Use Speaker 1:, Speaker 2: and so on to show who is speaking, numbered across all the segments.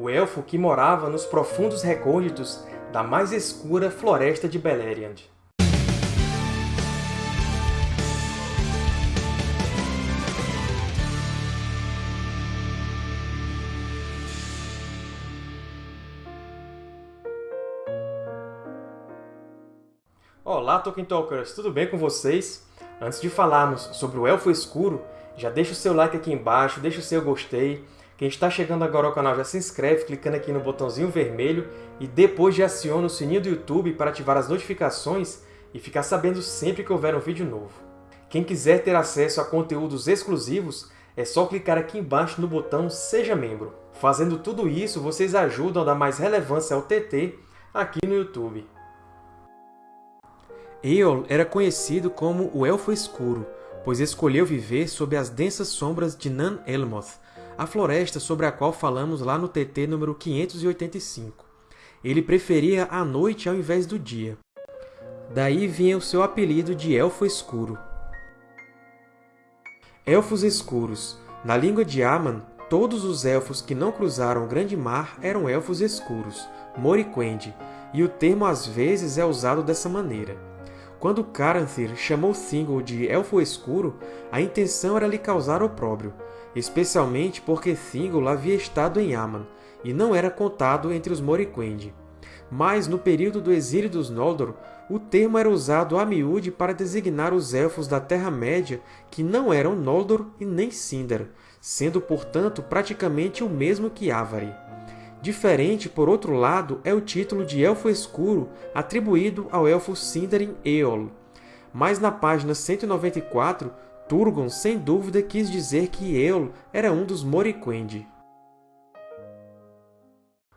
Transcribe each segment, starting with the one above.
Speaker 1: o elfo que morava nos profundos recônditos da mais escura floresta de Beleriand. Olá, Tolkien Talkers! Tudo bem com vocês? Antes de falarmos sobre o Elfo Escuro, já deixa o seu like aqui embaixo, deixa o seu gostei. Quem está chegando agora ao canal já se inscreve clicando aqui no botãozinho vermelho e depois já aciona o sininho do YouTube para ativar as notificações e ficar sabendo sempre que houver um vídeo novo. Quem quiser ter acesso a conteúdos exclusivos, é só clicar aqui embaixo no botão Seja Membro. Fazendo tudo isso, vocês ajudam a dar mais relevância ao TT aqui no YouTube. Eol era conhecido como o Elfo Escuro, pois escolheu viver sob as densas sombras de Nan Elmoth, a floresta sobre a qual falamos lá no TT número 585. Ele preferia a noite ao invés do dia. Daí vinha o seu apelido de Elfo Escuro. Elfos Escuros. Na língua de Aman, todos os elfos que não cruzaram o Grande Mar eram Elfos Escuros, Moriquendi, e o termo às vezes é usado dessa maneira. Quando Caranthir chamou Thingol de Elfo Escuro, a intenção era lhe causar opróbrio, especialmente porque Thingol havia estado em Aman, e não era contado entre os Moriquendi. Mas, no período do exílio dos Noldor, o termo era usado a miúde para designar os Elfos da Terra-média que não eram Noldor e nem Sindar, sendo, portanto, praticamente o mesmo que Avari. Diferente, por outro lado, é o título de Elfo Escuro atribuído ao elfo Sindarin Eol. Mas na página 194, Turgon sem dúvida quis dizer que Eol era um dos Moriquendi.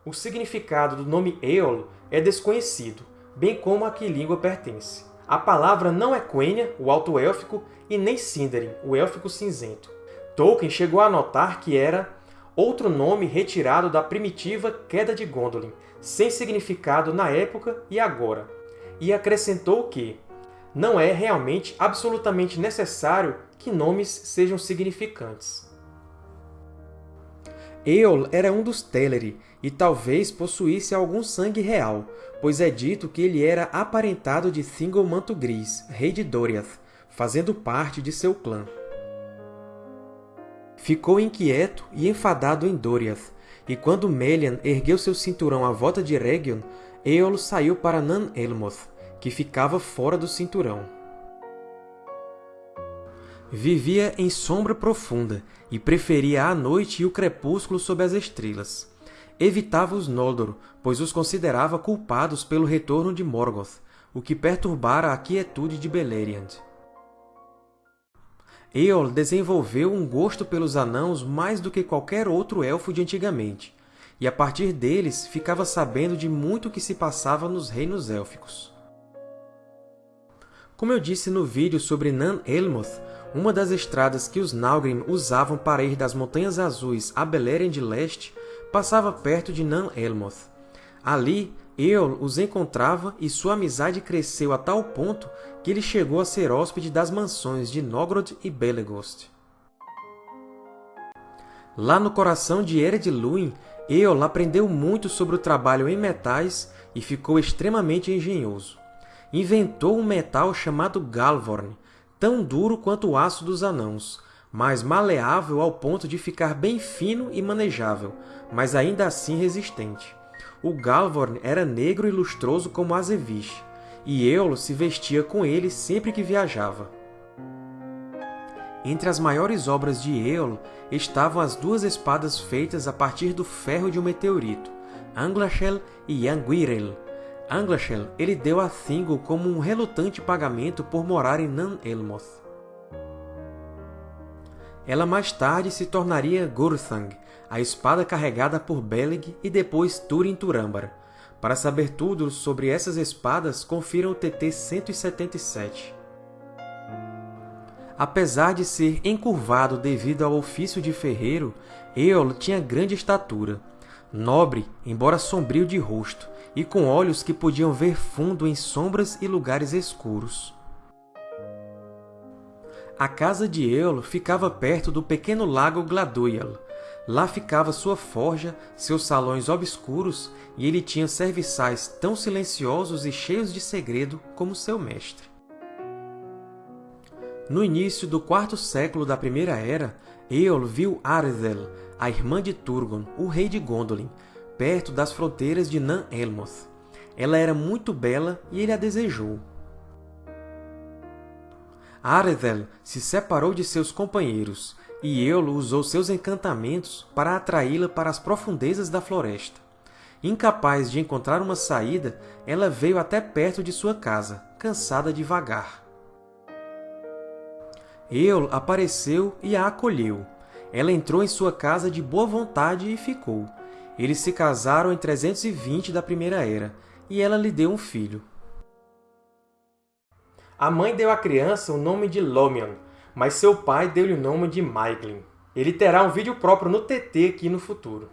Speaker 1: O significado do nome Eol é desconhecido, bem como a que língua pertence. A palavra não é Quenya, o alto-élfico, e nem Sindarin, o élfico cinzento. Tolkien chegou a notar que era outro nome retirado da primitiva Queda de Gondolin, sem significado na época e agora, e acrescentou que não é realmente absolutamente necessário que nomes sejam significantes. Eol era um dos Teleri, e talvez possuísse algum sangue real, pois é dito que ele era aparentado de Thingol Manto Gris, rei de Doriath, fazendo parte de seu clã. Ficou inquieto e enfadado em Doriath, e quando Melian ergueu seu cinturão à volta de Region, Eol saiu para Nan Elmoth, que ficava fora do cinturão. Vivia em sombra profunda e preferia a noite e o crepúsculo sob as estrelas. Evitava os Noldor, pois os considerava culpados pelo retorno de Morgoth, o que perturbara a quietude de Beleriand. Eol desenvolveu um gosto pelos anãos mais do que qualquer outro elfo de antigamente, e a partir deles ficava sabendo de muito que se passava nos reinos élficos. Como eu disse no vídeo sobre Nan Elmoth, uma das estradas que os Naugrim usavam para ir das Montanhas Azuis a Beleriand Leste passava perto de Nan Elmoth. Ali, Eol os encontrava e sua amizade cresceu a tal ponto que ele chegou a ser hóspede das mansões de Nogrod e Belegost. Lá no coração de Ered Luin, Eol aprendeu muito sobre o trabalho em metais e ficou extremamente engenhoso. Inventou um metal chamado Galvorn, tão duro quanto o aço dos anãos, mas maleável ao ponto de ficar bem fino e manejável, mas ainda assim resistente. O Galvorn era negro e lustroso como Azevish, e Eolo se vestia com ele sempre que viajava. Entre as maiores obras de Eolo estavam as duas espadas feitas a partir do ferro de um meteorito, Anglachel e Yanguirel. Anglachel ele deu a Thingol como um relutante pagamento por morar em Nan Elmoth. Ela mais tarde se tornaria Gurthang, a espada carregada por Beleg e depois Turin Turambar. Para saber tudo sobre essas espadas, confira o TT 177. Apesar de ser encurvado devido ao ofício de ferreiro, Eol tinha grande estatura. Nobre, embora sombrio de rosto, e com olhos que podiam ver fundo em sombras e lugares escuros. A casa de Eol ficava perto do pequeno lago Gladwyal. Lá ficava sua forja, seus salões obscuros, e ele tinha serviçais tão silenciosos e cheios de segredo como seu mestre. No início do quarto século da Primeira Era, Eol viu Arethel, a irmã de Turgon, o rei de Gondolin, perto das fronteiras de Nan-Elmoth. Ela era muito bela e ele a desejou. Arethel se separou de seus companheiros, e Eol usou seus encantamentos para atraí-la para as profundezas da floresta. Incapaz de encontrar uma saída, ela veio até perto de sua casa, cansada de vagar. Eol apareceu e a acolheu. Ela entrou em sua casa de boa vontade e ficou. Eles se casaram em 320 da Primeira Era, e ela lhe deu um filho. A mãe deu à criança o nome de Lomion, mas seu pai deu-lhe o nome de Maiglin. Ele terá um vídeo próprio no TT aqui no futuro.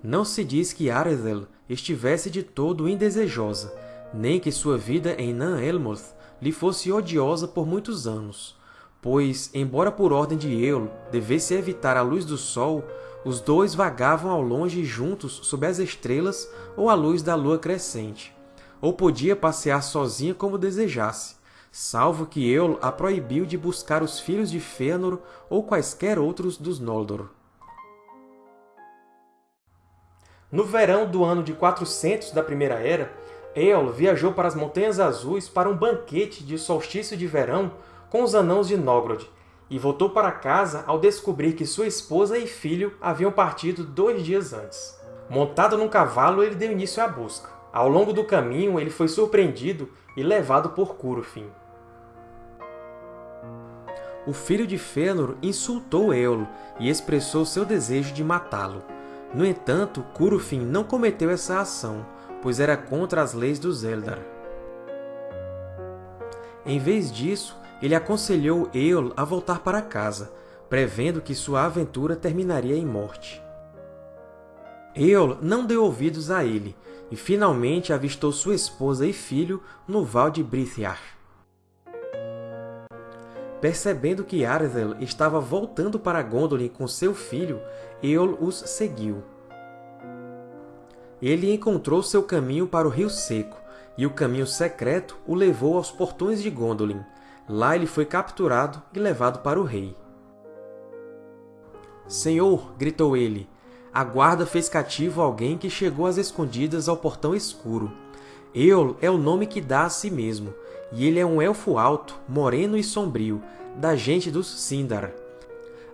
Speaker 1: Não se diz que Arethel estivesse de todo indesejosa, nem que sua vida em Nan-Elmoth lhe fosse odiosa por muitos anos, pois, embora por ordem de Eol devesse evitar a luz do sol, os dois vagavam ao longe juntos sob as estrelas ou à luz da lua crescente ou podia passear sozinha como desejasse, salvo que Eol a proibiu de buscar os filhos de Fëanor ou quaisquer outros dos Noldor. No verão do ano de 400 da Primeira Era, Eol viajou para as Montanhas Azuis para um banquete de solstício de verão com os Anãos de Nogrod, e voltou para casa ao descobrir que sua esposa e filho haviam partido dois dias antes. Montado num cavalo, ele deu início à busca. Ao longo do caminho, ele foi surpreendido e levado por Curufin. O filho de Fëanor insultou Éolo e expressou seu desejo de matá-lo. No entanto, Curufin não cometeu essa ação, pois era contra as leis dos Eldar. Em vez disso, ele aconselhou Eol a voltar para casa, prevendo que sua aventura terminaria em morte. Eol não deu ouvidos a ele, e finalmente avistou sua esposa e filho no Val de Brithiar. Percebendo que Arethel estava voltando para Gondolin com seu filho, Eol os seguiu. Ele encontrou seu caminho para o Rio Seco, e o caminho secreto o levou aos portões de Gondolin. Lá ele foi capturado e levado para o rei. Senhor, gritou ele, a guarda fez cativo alguém que chegou às escondidas ao Portão Escuro. Eol é o nome que dá a si mesmo, e ele é um elfo alto, moreno e sombrio, da gente dos Sindar.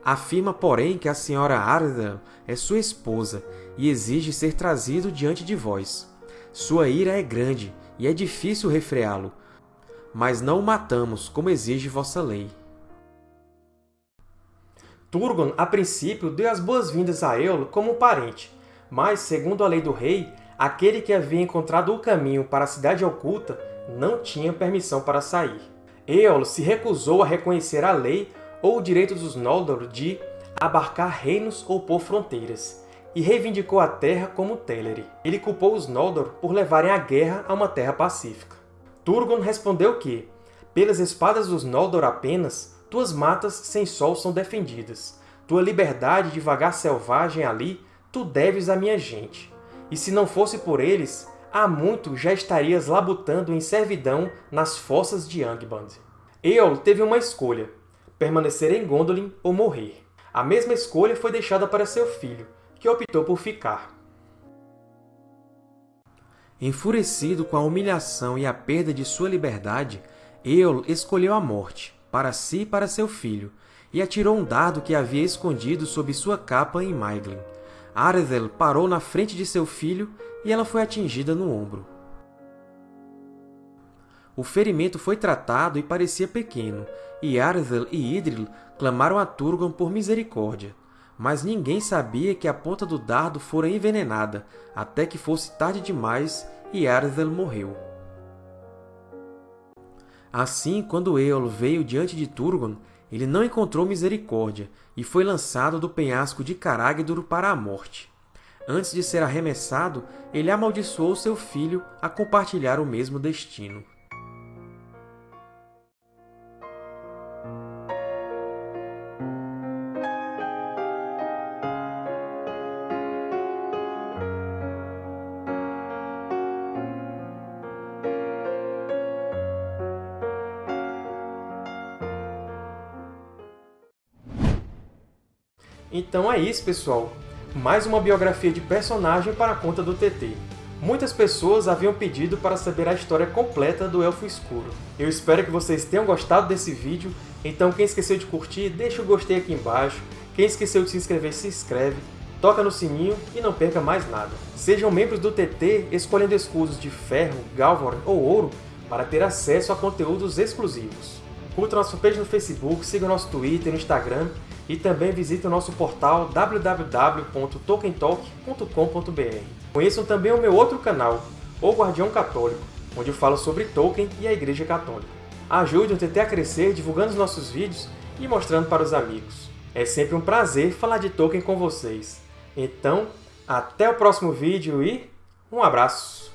Speaker 1: Afirma, porém, que a senhora Arda é sua esposa e exige ser trazido diante de vós. Sua ira é grande e é difícil refreá-lo, mas não o matamos, como exige vossa lei. Turgon, a princípio, deu as boas-vindas a Eolo como um parente, mas, segundo a lei do rei, aquele que havia encontrado o caminho para a Cidade Oculta não tinha permissão para sair. Eolo se recusou a reconhecer a lei ou o direito dos Noldor de abarcar reinos ou por fronteiras, e reivindicou a terra como Teleri. Ele culpou os Noldor por levarem a guerra a uma terra pacífica. Turgon respondeu que, pelas espadas dos Noldor apenas, tuas matas sem sol são defendidas. Tua liberdade de vagar selvagem ali, tu deves à minha gente. E se não fosse por eles, há muito já estarias labutando em servidão nas fossas de Angband. Eol teve uma escolha, permanecer em Gondolin ou morrer. A mesma escolha foi deixada para seu filho, que optou por ficar. Enfurecido com a humilhação e a perda de sua liberdade, Eol escolheu a morte para si e para seu filho, e atirou um dardo que havia escondido sob sua capa em Maiglin. Arethel parou na frente de seu filho e ela foi atingida no ombro. O ferimento foi tratado e parecia pequeno, e Arethel e Idril clamaram a Turgon por misericórdia. Mas ninguém sabia que a ponta do dardo fora envenenada, até que fosse tarde demais e Arethel morreu. Assim, quando Eol veio diante de Turgon, ele não encontrou misericórdia e foi lançado do penhasco de Caragdur para a morte. Antes de ser arremessado, ele amaldiçoou seu filho a compartilhar o mesmo destino. Então é isso, pessoal! Mais uma biografia de personagem para a conta do TT. Muitas pessoas haviam pedido para saber a história completa do Elfo Escuro. Eu espero que vocês tenham gostado desse vídeo, então quem esqueceu de curtir, deixa o gostei aqui embaixo. Quem esqueceu de se inscrever, se inscreve, toca no sininho e não perca mais nada. Sejam membros do TT escolhendo escudos de ferro, galvan ou ouro para ter acesso a conteúdos exclusivos. Curta nossa fanpage no Facebook, siga nosso Twitter e Instagram e também visite o nosso portal www.tolkientalk.com.br. Conheçam também o meu outro canal, O Guardião Católico, onde eu falo sobre Tolkien e a Igreja Católica. Ajude o TT a crescer divulgando os nossos vídeos e mostrando para os amigos. É sempre um prazer falar de Tolkien com vocês. Então, até o próximo vídeo e um abraço!